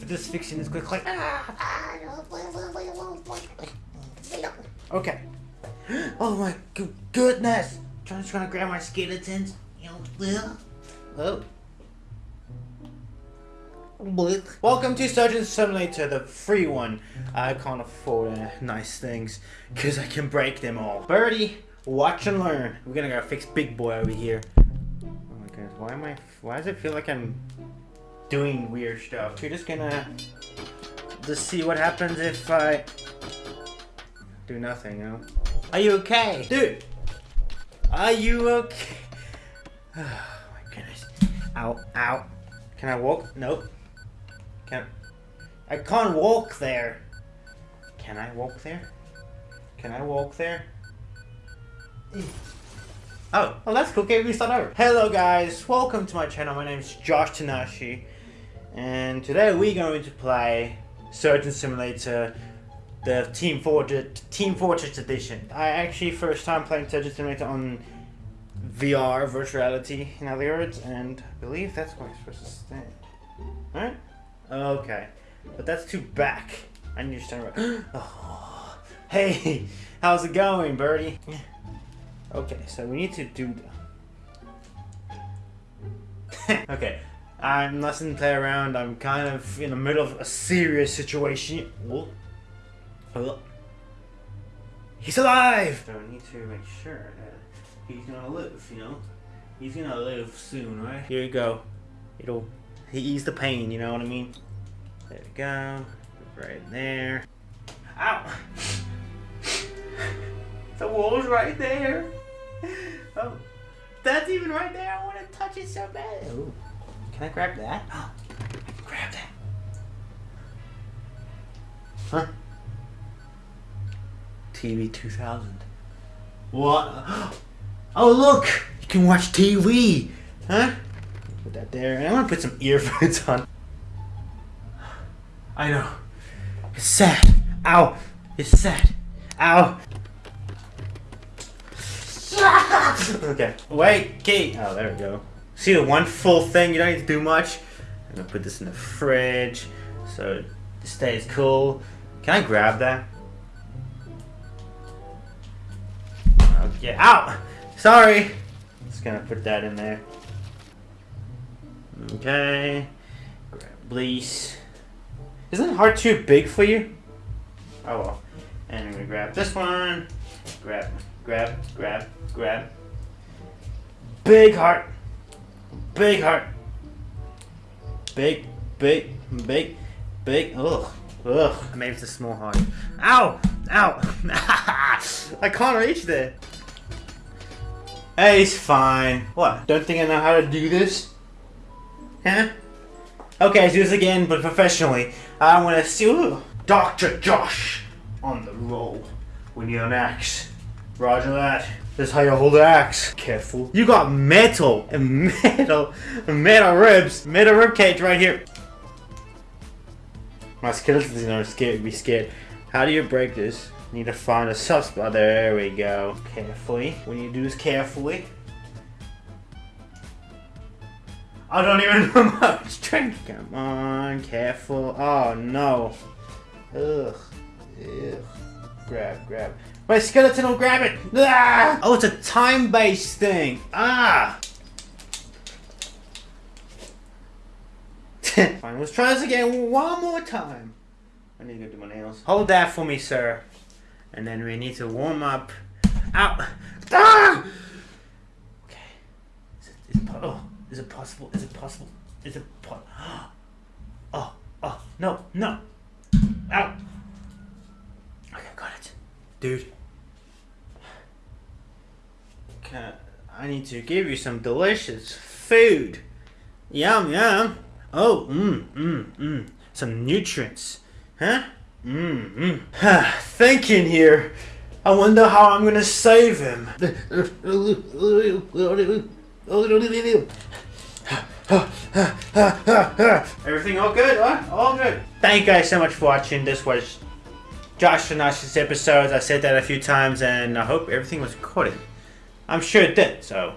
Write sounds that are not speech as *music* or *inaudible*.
move. Just fixing this quickly. *laughs* Okay. Oh my goodness! I'm just gonna grab my skeletons. Oh. Welcome to Surgeon Simulator, the free one. I can't afford uh, nice things because I can break them all. Birdie, watch and learn. We're gonna go fix Big Boy over here. Oh my goodness, why am I? Why does it feel like I'm doing weird stuff? We're just gonna just see what happens if I do nothing. You know? Are you okay, dude? Are you okay? *sighs* Oh my goodness. Ow, ow. Can I walk? Nope. Can I can't walk there. Can I walk there? Can I walk there? Oh, well that's cool. Okay, we start over. Hello guys, welcome to my channel. My name is Josh Tanashi. And today we're going to play Surgeon Simulator the Team Fortress Team Fortress Edition. I actually first time playing Surgeon Simulator on VR, virtual reality, in other words, and I believe that's where I'm supposed to stand. Alright? Okay. But that's too back. I need to right. *gasps* Oh. Hey, how's it going, Birdie? Okay, so we need to do the... *laughs* okay, I'm less than play around. I'm kind of in the middle of a serious situation. Whoa. Hello? He's alive! So I need to make sure that he's gonna live, you know? He's gonna live soon, right? Here you go. It'll ease the pain, you know what I mean? There we go. Right there. Ow! *laughs* the wall's right there. *laughs* Oh, that's even right there. I want to touch it so bad. Ooh. Can I grab that? Oh, I can grab that. Huh? TV 2000. What? *gasps* Oh, look! You can watch TV! Huh? Put that there. And I want to put some earphones *laughs* on. I know. It's sad. Ow! It's sad. Ow! *laughs* okay. Wait, Kate. Oh, there we go. See the one full thing? You don't need to do much. I'm gonna put this in the fridge so it stays cool. Can I grab that? Oh, okay. out! Sorry! Just gonna put that in there. Okay. Grab Blease. Isn't heart too big for you? Oh well. And I'm gonna grab this one. Grab, grab, grab, grab. Big heart. Big heart. Big, big, big, big. Ugh. Ugh. Maybe it's a small heart. Ow! Ow! *laughs* I can't reach there. Hey, it's fine. What? Don't think I know how to do this? Huh? Okay, let's do this again, but professionally. I want to see ooh, Dr. Josh on the roll. We need an axe. Roger that. This is how you hold an axe. Careful. You got metal and metal and metal ribs. Metal rib cage right here. My skeleton's gonna scared, be scared. How do you break this? Need to find a soft spot. There we go. Carefully. When you do this carefully. I don't even *laughs* know much strength. Come on, careful. Oh no. Ugh. Ugh. Grab, grab. My skeleton will grab it. Ah! Oh, it's a time-based thing. Ah. *laughs* Fine, let's try this again one more time. I need to go do my nails. Hold that for me, sir. And then we need to warm up. Ow! Ah! Okay. Is it, is it, oh, is it possible? Is it possible? Is it po *gasps* Oh, oh, no, no. Ow! Okay, got it. Dude. I need to give you some delicious food. Yum, yum. Oh, mmm, mmm, mmm. Some nutrients. Huh? *sighs* Mmm, mmm. Thinking here. I wonder how I'm gonna save him. *sighs* Everything all good, huh? All good. Thank you guys so much for watching. This was Josh Tanashi's episodes. I said that a few times and I hope everything was recorded. I'm sure it did, so